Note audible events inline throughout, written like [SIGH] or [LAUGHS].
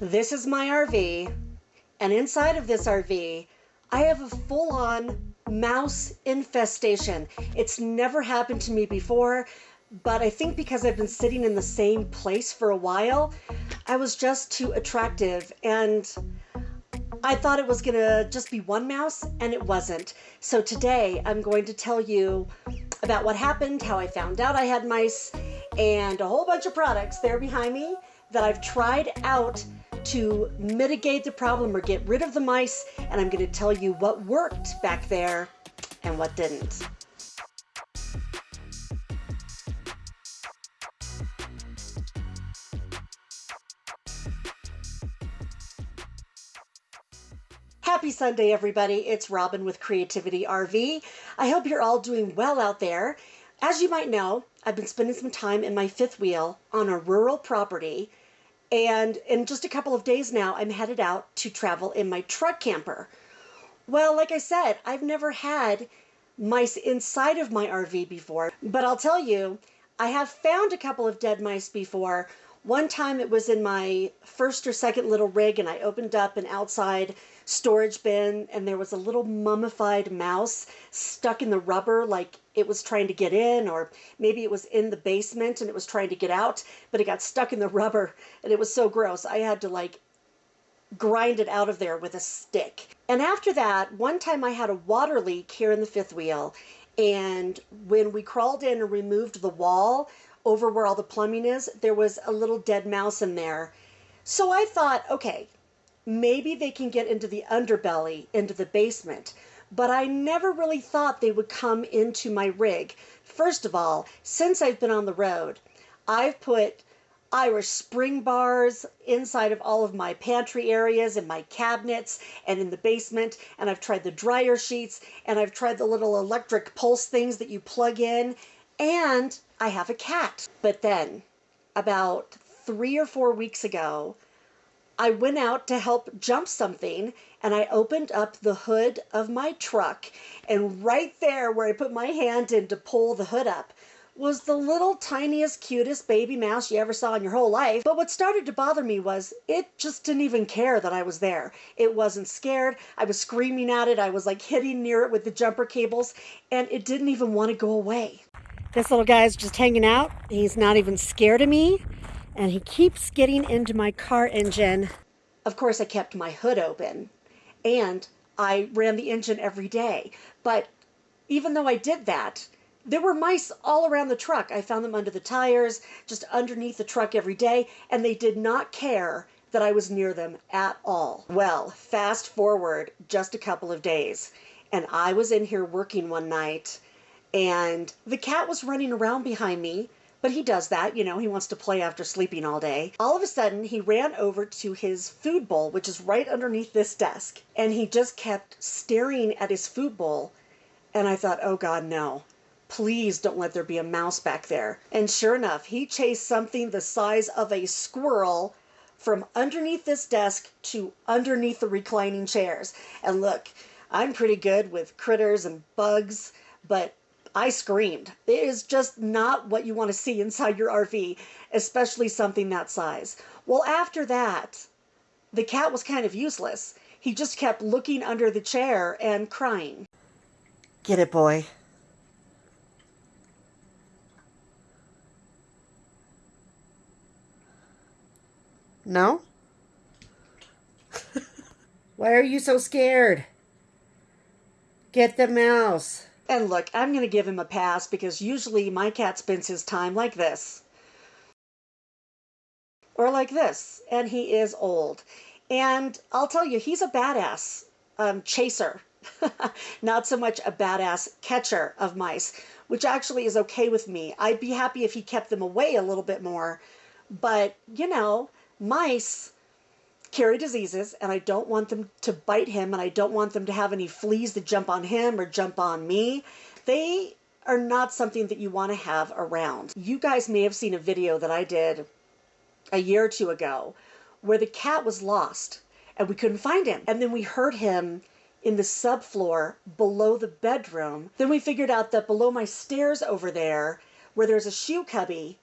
This is my RV, and inside of this RV, I have a full on mouse infestation. It's never happened to me before, but I think because I've been sitting in the same place for a while, I was just too attractive and I thought it was gonna just be one mouse, and it wasn't. So today I'm going to tell you about what happened, how I found out I had mice, and a whole bunch of products there behind me that I've tried out to mitigate the problem or get rid of the mice. And I'm going to tell you what worked back there and what didn't. Happy Sunday, everybody. It's Robin with Creativity RV. I hope you're all doing well out there. As you might know, I've been spending some time in my fifth wheel on a rural property. And in just a couple of days now, I'm headed out to travel in my truck camper. Well, like I said, I've never had mice inside of my RV before, but I'll tell you, I have found a couple of dead mice before. One time it was in my first or second little rig, and I opened up an outside storage bin and there was a little mummified mouse stuck in the rubber like it was trying to get in or maybe it was in the basement and it was trying to get out but it got stuck in the rubber and it was so gross i had to like grind it out of there with a stick. And after that one time i had a water leak here in the fifth wheel and when we crawled in and removed the wall over where all the plumbing is there was a little dead mouse in there so i thought okay maybe they can get into the underbelly, into the basement. But I never really thought they would come into my rig. First of all, since I've been on the road, I've put Irish spring bars inside of all of my pantry areas and my cabinets and in the basement. And I've tried the dryer sheets and I've tried the little electric pulse things that you plug in. And I have a cat. But then, about three or four weeks ago, I went out to help jump something and I opened up the hood of my truck. And right there, where I put my hand in to pull the hood up, was the little tiniest, cutest baby mouse you ever saw in your whole life. But what started to bother me was it just didn't even care that I was there. It wasn't scared. I was screaming at it. I was like hitting near it with the jumper cables, and it didn't even want to go away. This little guy is just hanging out. He's not even scared of me and he keeps getting into my car engine. Of course, I kept my hood open and I ran the engine every day. But even though I did that, there were mice all around the truck. I found them under the tires, just underneath the truck every day, and they did not care that I was near them at all. Well, fast forward just a couple of days, and I was in here working one night, and the cat was running around behind me but he does that, you know, he wants to play after sleeping all day. All of a sudden, he ran over to his food bowl, which is right underneath this desk, and he just kept staring at his food bowl. And I thought, oh God, no. Please don't let there be a mouse back there. And sure enough, he chased something the size of a squirrel from underneath this desk to underneath the reclining chairs. And look, I'm pretty good with critters and bugs, but I screamed. It is just not what you want to see inside your RV, especially something that size. Well, after that, the cat was kind of useless. He just kept looking under the chair and crying. Get it, boy. No? [LAUGHS] Why are you so scared? Get the mouse. And look, I'm going to give him a pass because usually my cat spends his time like this. Or like this. And he is old. And I'll tell you, he's a badass um, chaser. [LAUGHS] Not so much a badass catcher of mice, which actually is okay with me. I'd be happy if he kept them away a little bit more. But, you know, mice carry diseases and I don't want them to bite him and I don't want them to have any fleas that jump on him or jump on me. They are not something that you want to have around. You guys may have seen a video that I did a year or two ago where the cat was lost and we couldn't find him. And then we heard him in the subfloor below the bedroom. Then we figured out that below my stairs over there, where there's a shoe cubby,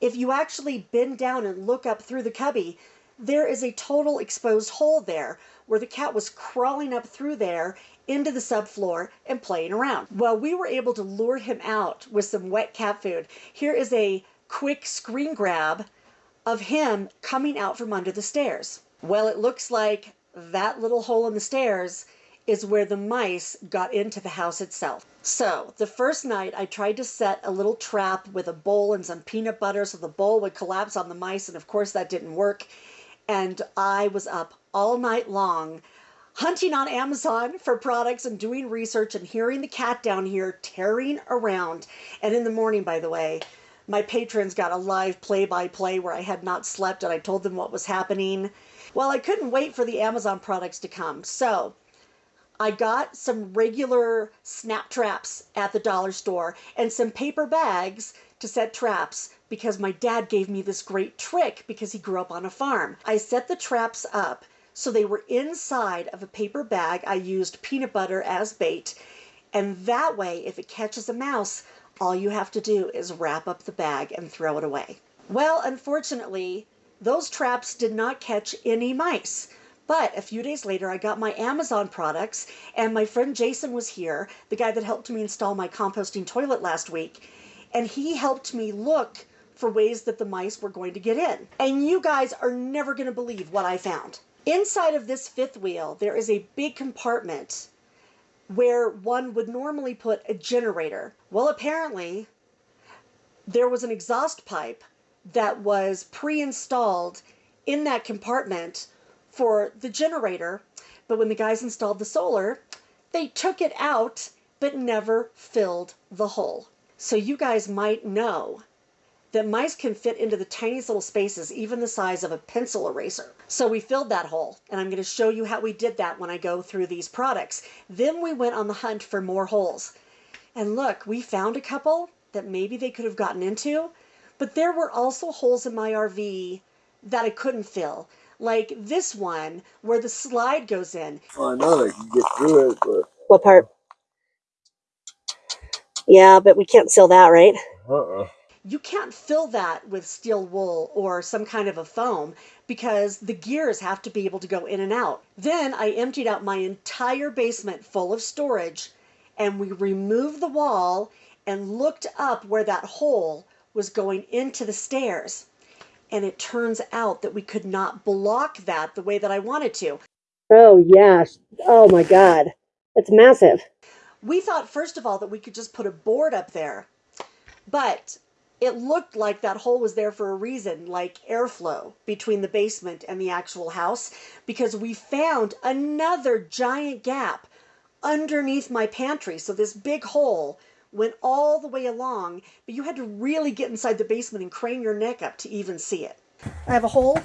if you actually bend down and look up through the cubby, there is a total exposed hole there where the cat was crawling up through there into the subfloor and playing around. Well, we were able to lure him out with some wet cat food. Here is a quick screen grab of him coming out from under the stairs. Well, it looks like that little hole in the stairs is where the mice got into the house itself. So, the first night I tried to set a little trap with a bowl and some peanut butter so the bowl would collapse on the mice, and of course that didn't work. And I was up all night long hunting on Amazon for products and doing research and hearing the cat down here tearing around. And in the morning, by the way, my patrons got a live play by play where I had not slept and I told them what was happening. Well, I couldn't wait for the Amazon products to come. So I got some regular snap traps at the dollar store and some paper bags to set traps because my dad gave me this great trick because he grew up on a farm. I set the traps up so they were inside of a paper bag. I used peanut butter as bait. And that way, if it catches a mouse, all you have to do is wrap up the bag and throw it away. Well, unfortunately, those traps did not catch any mice. But a few days later, I got my Amazon products, and my friend Jason was here, the guy that helped me install my composting toilet last week, and he helped me look for ways that the mice were going to get in. And you guys are never going to believe what I found. Inside of this fifth wheel, there is a big compartment where one would normally put a generator. Well, apparently, there was an exhaust pipe that was pre installed in that compartment for the generator. But when the guys installed the solar, they took it out but never filled the hole. So you guys might know that mice can fit into the tiniest little spaces, even the size of a pencil eraser. So we filled that hole, and I'm going to show you how we did that when I go through these products. Then we went on the hunt for more holes. And look, we found a couple that maybe they could have gotten into, but there were also holes in my RV that I couldn't fill. Like this one where the slide goes in. I know they can get through it, but What part? Yeah, but we can't seal that, right? uh-uh. You can't fill that with steel wool or some kind of a foam because the gears have to be able to go in and out. Then I emptied out my entire basement full of storage and we removed the wall and looked up where that hole was going into the stairs. And it turns out that we could not block that the way that I wanted to. Oh, yes. Oh, my God. It's massive. We thought, first of all, that we could just put a board up there. But it looked like that hole was there for a reason, like airflow between the basement and the actual house, because we found another giant gap underneath my pantry. So this big hole went all the way along, but you had to really get inside the basement and crane your neck up to even see it. I have a hole.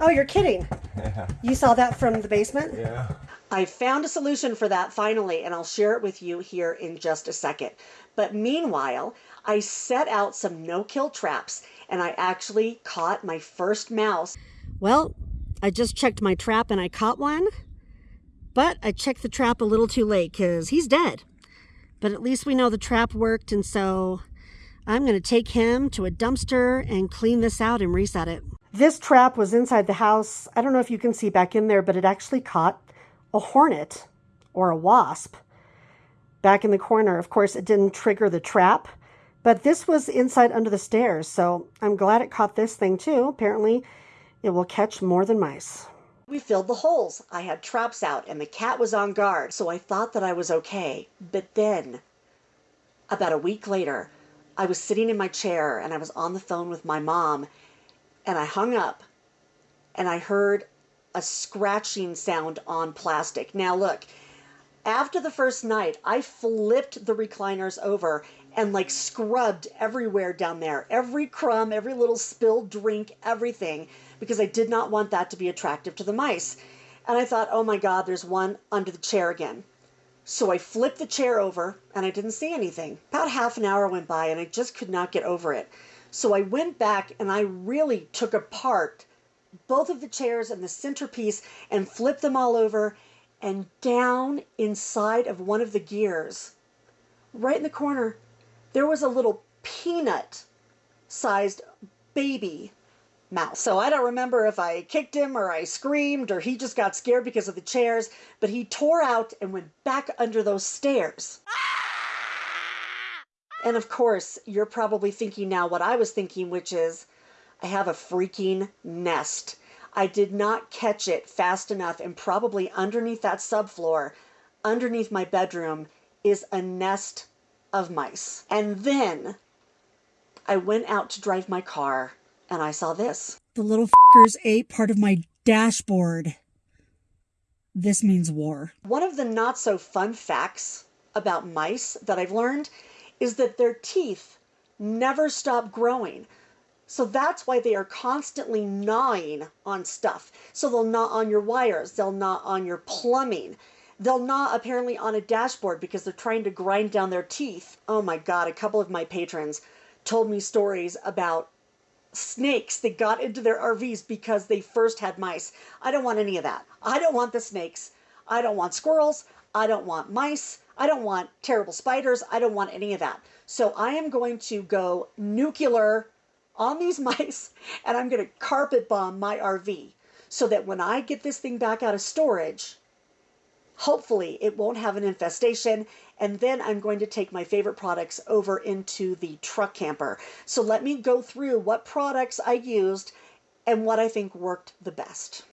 Oh, you're kidding. [LAUGHS] Yeah. You saw that from the basement? Yeah. I found a solution for that finally, and I'll share it with you here in just a second. But meanwhile, I set out some no kill traps and I actually caught my first mouse. Well, I just checked my trap and I caught one, but I checked the trap a little too late because he's dead. But at least we know the trap worked, and so I'm going to take him to a dumpster and clean this out and reset it. This trap was inside the house. I don't know if you can see back in there, but it actually caught a hornet or a wasp back in the corner. Of course, it didn't trigger the trap, but this was inside under the stairs, so I'm glad it caught this thing too. Apparently, it will catch more than mice. We filled the holes. I had traps out, and the cat was on guard, so I thought that I was okay. But then, about a week later, I was sitting in my chair and I was on the phone with my mom, and I hung up and I heard a scratching sound on plastic. Now, look, after the first night, I flipped the recliners over and like scrubbed everywhere down there every crumb, every little spilled drink, everything because I did not want that to be attractive to the mice. And I thought, oh my God, there's one under the chair again. So I flipped the chair over and I didn't see anything. About half an hour went by and I just could not get over it. So I went back and I really took apart both of the chairs and the centerpiece and flipped them all over and down inside of one of the gears, right in the corner, there was a little peanut sized baby mouse. So I don't remember if I kicked him or I screamed or he just got scared because of the chairs, but he tore out and went back under those stairs. Ah! And of course, you're probably thinking now what I was thinking, which is I have a freaking nest. I did not catch it fast enough, and probably underneath that subfloor, underneath my bedroom, is a nest of mice. And then I went out to drive my car and I saw this. The little fuckers ate part of my dashboard. This means war. One of the not so fun facts about mice that I've learned is that their teeth never stop growing. So that's why they are constantly gnawing on stuff. So they'll gnaw on your wires, they'll gnaw on your plumbing. They'll gnaw apparently on a dashboard because they're trying to grind down their teeth. Oh my God, a couple of my patrons told me stories about snakes that got into their RVs because they first had mice. I don't want any of that. I don't want the snakes. I don't want squirrels. I don't want mice. I don't want terrible spiders. I don't want any of that. So I am going to go nuclear on these [LAUGHS] mice and I'm going to carpet bomb my RV so that when I get this thing back out of storage, hopefully it won't have an infestation and then I'm going to take my favorite products over into the truck camper. So let me go through what products I used and what I think worked the best.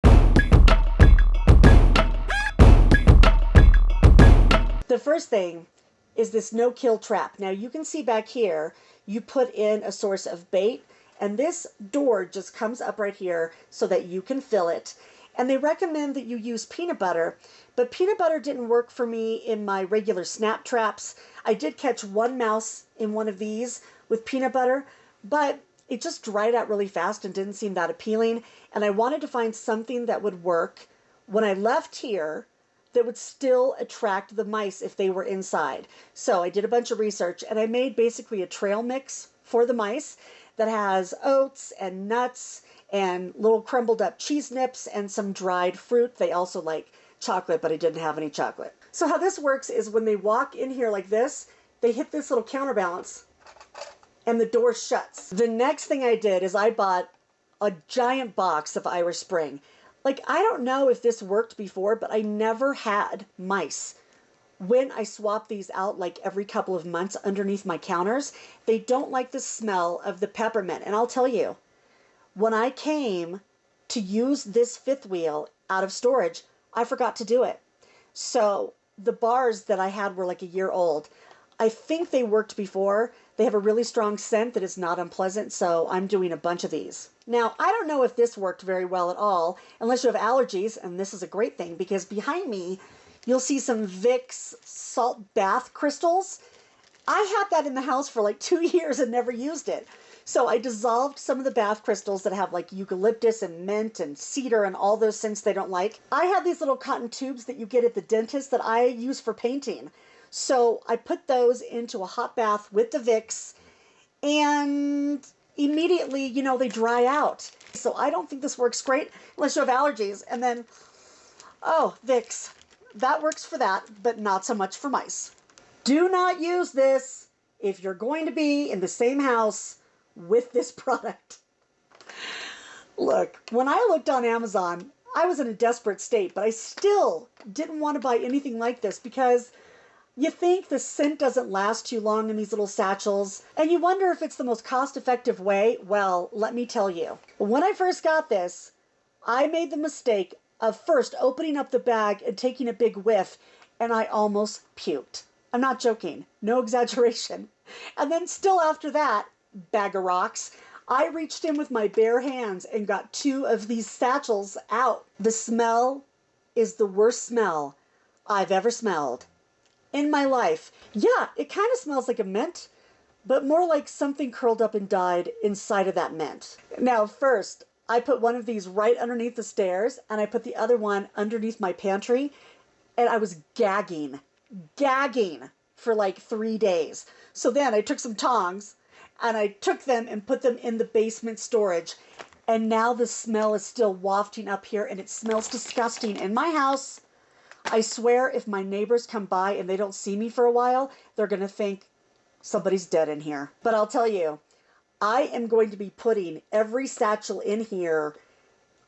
The first thing is this no kill trap. Now you can see back here, you put in a source of bait and this door just comes up right here so that you can fill it. And they recommend that you use peanut butter but peanut butter didn't work for me in my regular snap traps. I did catch one mouse in one of these with peanut butter, but it just dried out really fast and didn't seem that appealing. And I wanted to find something that would work when I left here that would still attract the mice if they were inside. So I did a bunch of research and I made basically a trail mix for the mice that has oats and nuts and little crumbled up cheese nips and some dried fruit. They also like chocolate, but I didn't have any chocolate. So how this works is when they walk in here like this, they hit this little counterbalance and the door shuts. The next thing I did is I bought a giant box of Irish Spring. Like, I don't know if this worked before, but I never had mice. When I swap these out like every couple of months underneath my counters, they don't like the smell of the peppermint. And I'll tell you, when I came to use this fifth wheel out of storage, I forgot to do it. So the bars that I had were like a year old. I think they worked before. They have a really strong scent that is not unpleasant, so I'm doing a bunch of these. Now, I don't know if this worked very well at all, unless you have allergies, and this is a great thing because behind me, you'll see some Vicks salt bath crystals. I had that in the house for like two [LAUGHS] years and never used it. So I dissolved some of the bath crystals that have like eucalyptus and mint and cedar and all those scents they don't like. I have these little cotton tubes that you get at the dentist that I use for painting. So I put those into a hot bath with the Vicks and immediately, you know, they dry out. So I don't think this works great unless you have allergies. And then, oh, Vicks. That works for that, but not so much for mice. Do not use this if you're going to be in the same house with this [LAUGHS] product. Look, when I looked on Amazon, I was in a desperate state, but I still didn't want to buy anything like this because you think the scent doesn't last too long in these little satchels, and you wonder if it's the most cost effective way. Well, let me tell you. When I first got this, I made the mistake of first opening up the bag and taking a big whiff, and I almost puked. I'm not joking, no exaggeration. And then, still after that, bag of rocks. I reached in with my bare hands and got two of these satchels out. The smell is the worst smell I've ever smelled in my life. Yeah, it kind of smells like a mint, but more like something curled up and died inside of that mint. Now, first, I put one of these right underneath the stairs and I put the other one underneath my pantry and I was gagging, gagging for like three days. So then I took some tongs and I took them and put them in the basement storage. And now the smell is still wafting up here and it smells disgusting in my house. I swear if my neighbors come by and they don't see me for a while, they're going to think somebody's dead in here. But I'll tell you, I am going to be putting every satchel in here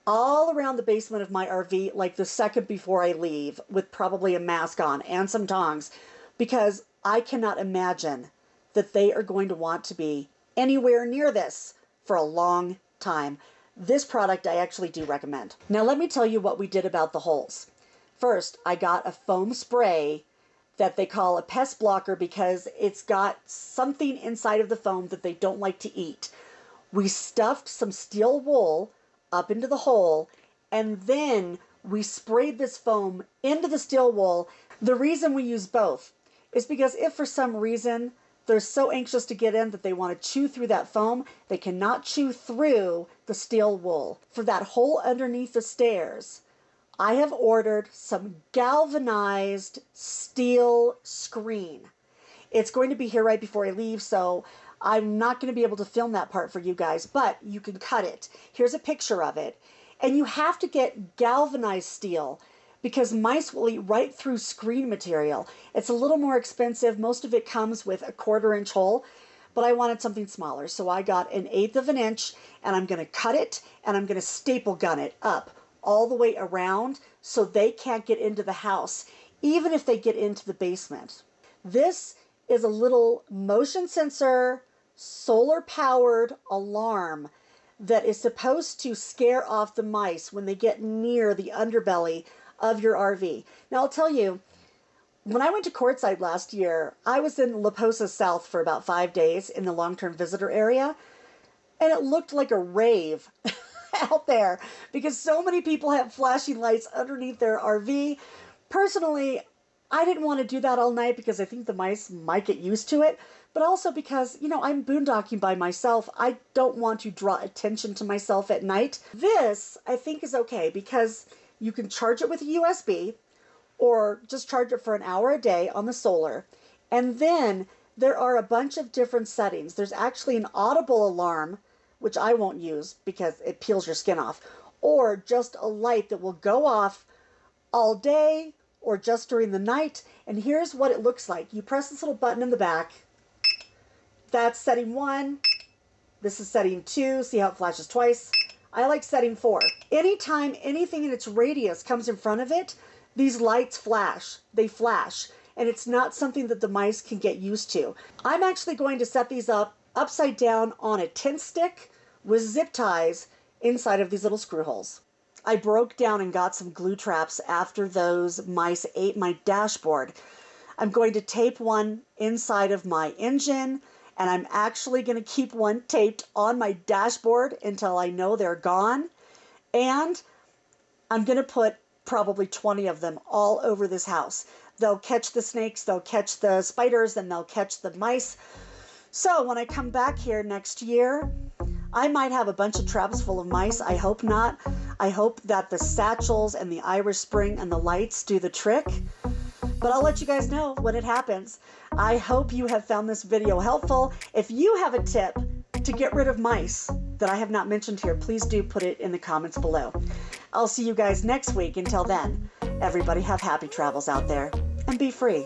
all around the basement of my RV like the second before I leave with probably a mask on and some tongs because I cannot imagine that they are going to want to be anywhere near this for a long time. This product I actually do recommend. Now let me tell you what we did about the holes. First, I got a foam spray that they call a pest blocker because it's got something inside of the foam that they don't like to eat. We stuffed some steel wool up into the hole and then we sprayed this foam into the steel wool. The reason we use both is because if for some reason they're so anxious to get in that they want to chew through that foam, they cannot chew through the steel wool. For that hole underneath the stairs, I have ordered some galvanized steel screen. It's going to be here right before I leave, so I'm not going to be able to film that part for you guys, but you can cut it. Here's a picture of it. And you have to get galvanized steel because mice will eat right through screen material. It's a little more expensive. Most of it comes with a quarter inch hole, but I wanted something smaller. So I got an eighth of an inch and I'm going to cut it and I'm going to staple gun it up all the way around so they can't get into the house, even if they get into the basement. This is a little motion sensor, solar powered alarm that is supposed to scare off the mice when they get near the underbelly of your RV. Now, I'll tell you, when I went to Quartzsite last year, I was in La Posa South for about five days in the long term visitor area, and it looked like a rave [LAUGHS] [LAUGHS] out there because so many people have flashing lights underneath their RV. Personally, I didn't want to do that all night because I think the mice might get used to it, but also because, you know, I'm boondocking by myself. I don't want to draw attention to myself at night. This, I think, is okay because you can charge it with a USB or just charge it for an hour a day on the solar. And then there are a bunch of different settings. There's actually an audible alarm, which I won't use because it peels your skin off, or just a light that will go off all day or just during the night. And here's what it looks like. You press this little button in the back. That's setting one. This is setting two. See how it flashes twice? I like setting four. Anytime anything in its radius comes in front of it, these lights flash. They flash. And it's not something that the mice can get used to. I'm actually going to set these up upside down on a tent stick with zip ties inside of these little screw holes. I broke down and got some glue traps after those mice ate my dashboard. I'm going to tape one inside of my engine and I'm actually going to keep one taped on my dashboard until I know they're gone. And I'm going to put probably 20 of them all over this house. They'll catch the snakes, they'll catch the spiders, and they'll catch the mice. So when I come back here next year, I might have a bunch of traps full of mice. I hope not. I hope that the satchels and the Irish Spring and the lights do the trick. But I'll let you guys know when it happens. I hope you have found this video helpful. If you have a tip to get rid of mice that I have not mentioned here, please do put it in the comments below. I'll see you guys next week. Until then, everybody have happy travels out there and be free.